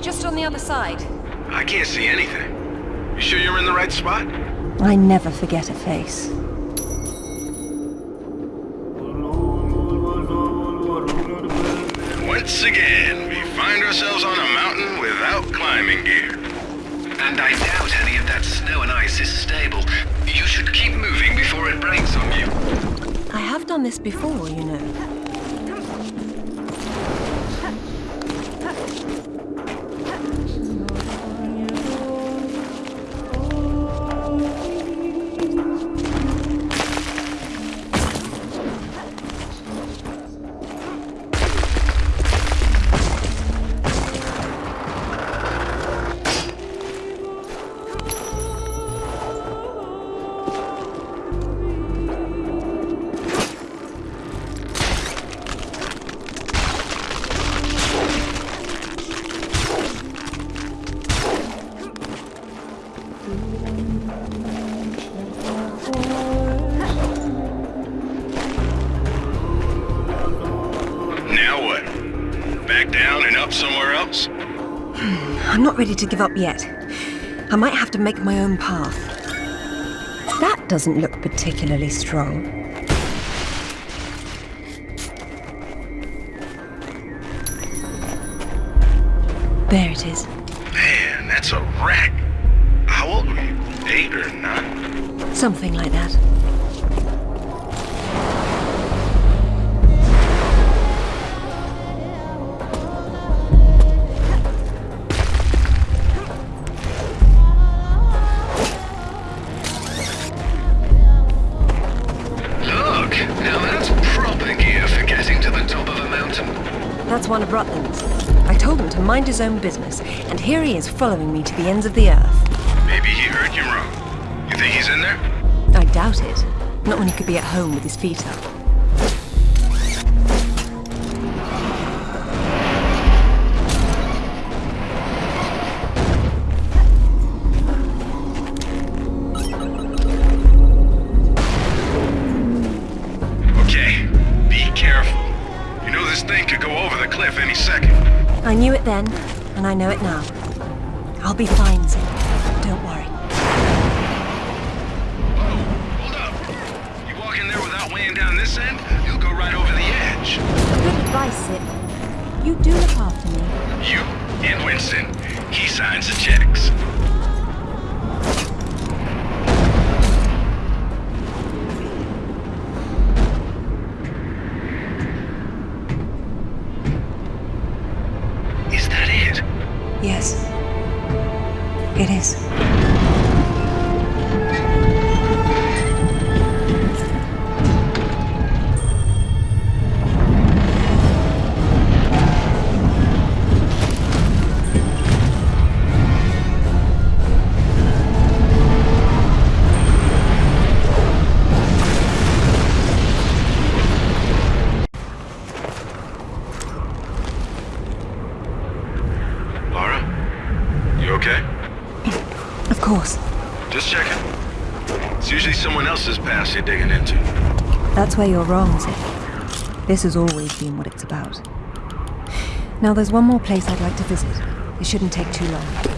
Just on the other side. I can't see anything. You sure you're in the right spot? I never forget a face. Once again, we find ourselves on a mountain without climbing gear. And I doubt any of that snow and ice is stable. You should keep moving before it breaks on you. I have done this before, you know. To give up yet. I might have to make my own path. That doesn't look particularly strong. His own business, and here he is following me to the ends of the earth. Maybe he heard you wrong. You think he's in there? I doubt it. Not when he could be at home with his feet up. I know it now. Where you're wrong, Zip. This has always been what it's about. Now, there's one more place I'd like to visit. It shouldn't take too long.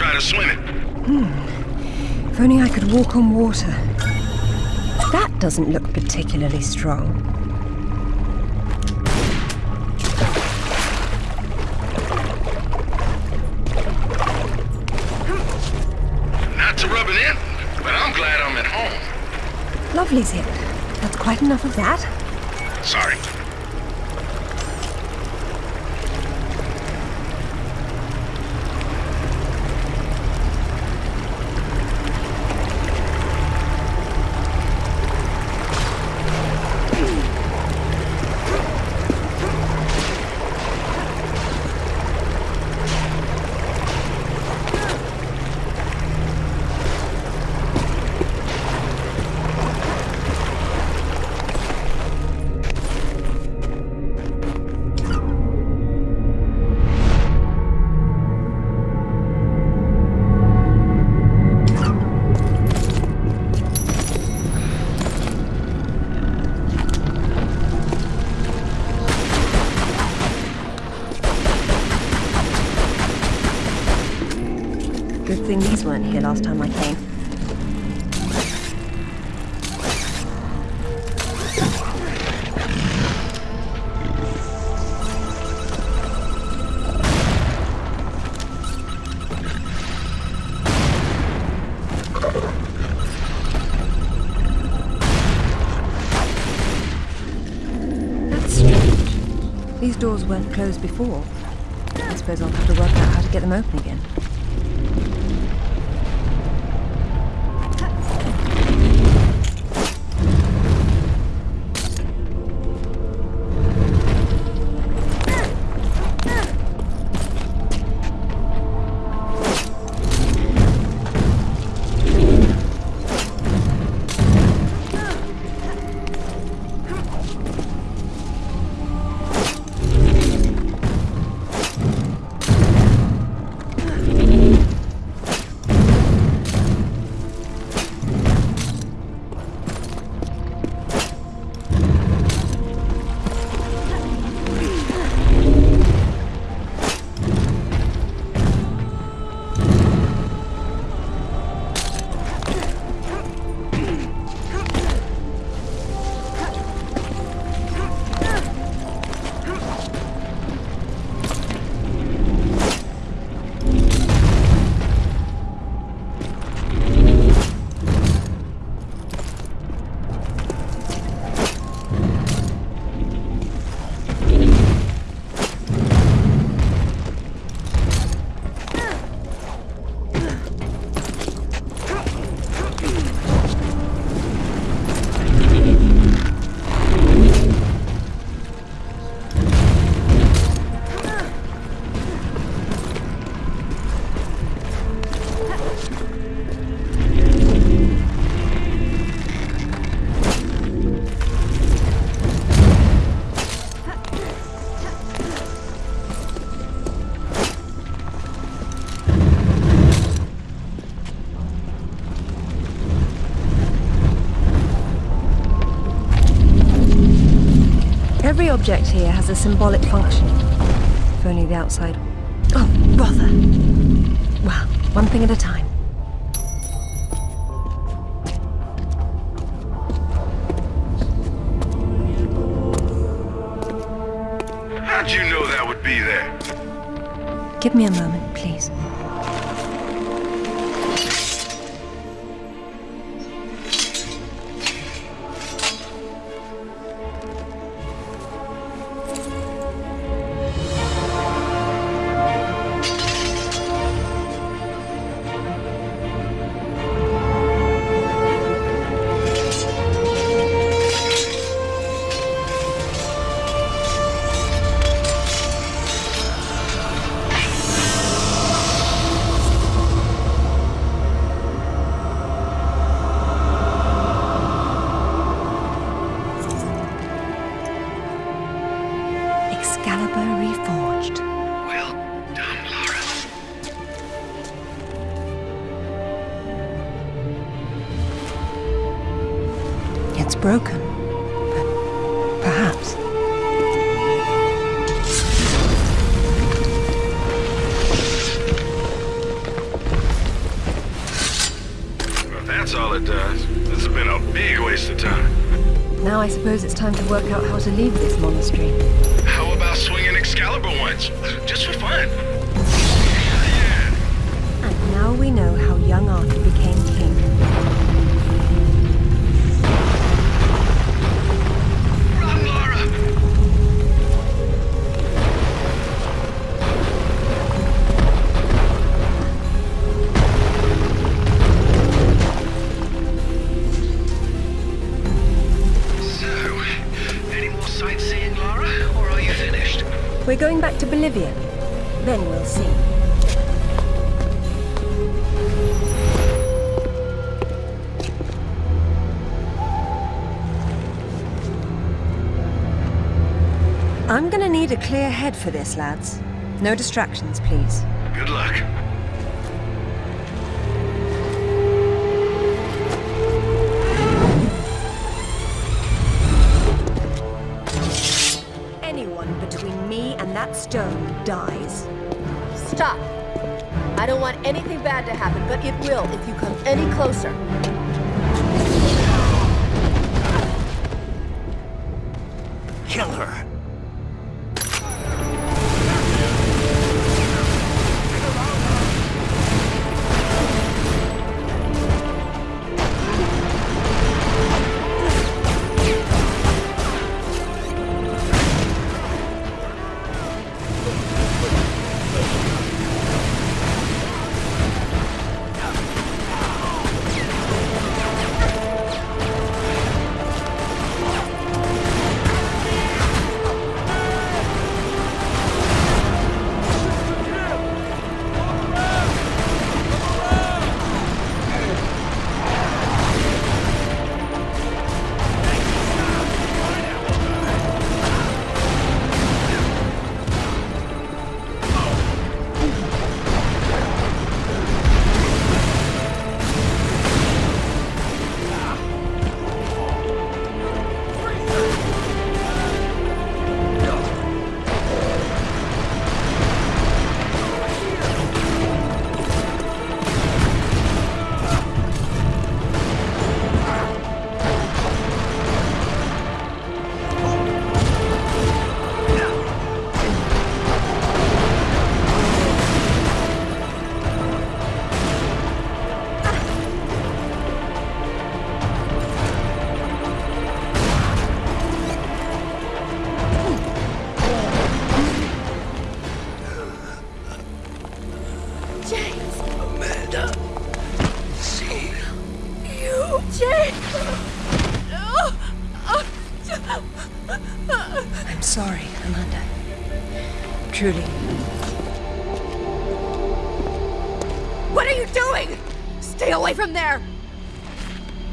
Try to swim it. Hmm. If only I could walk on water. That doesn't look particularly strong. Not to rub it in, but I'm glad I'm at home. Lovely zip. That's quite enough of that. These weren't here last time I came. That's strange. These doors weren't closed before. I suppose I'll have to work out how to get them open again. Object here has a symbolic function. If only the outside... Oh, bother! Well, one thing at a time. Broken, but perhaps. Well, that's all it does, this has been a big waste of time. Now I suppose it's time to work out how to leave this monastery. How about swinging Excalibur once? Just for fun. And now we know how young Arthur head for this, lads. No distractions, please.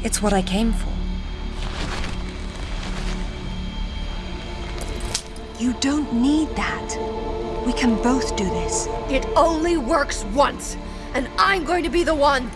It's what I came for. You don't need that. We can both do this. It only works once, and I'm going to be the one.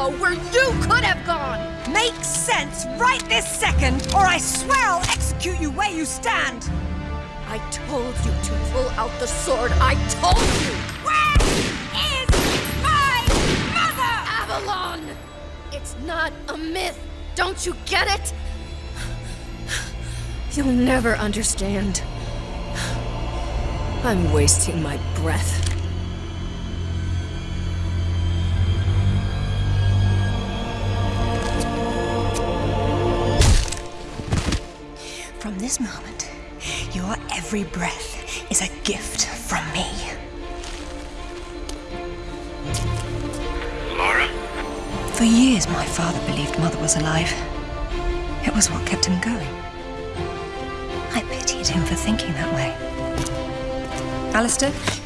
Go, where you could have gone! Makes sense right this second, or I swear I'll execute you where you stand! I told you to pull out the sword. I told you! Where is my mother? Avalon! It's not a myth. Don't you get it? You'll never understand. I'm wasting my breath.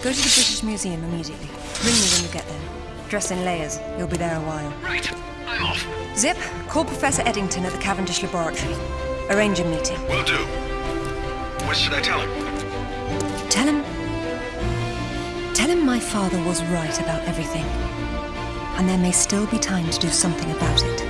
Go to the British Museum immediately. Ring me when you get there. Dress in layers. You'll be there a while. Right. I'm off. Zip, call Professor Eddington at the Cavendish Laboratory. Arrange a meeting. Will do. What should I tell him? Tell him. Tell him my father was right about everything. And there may still be time to do something about it.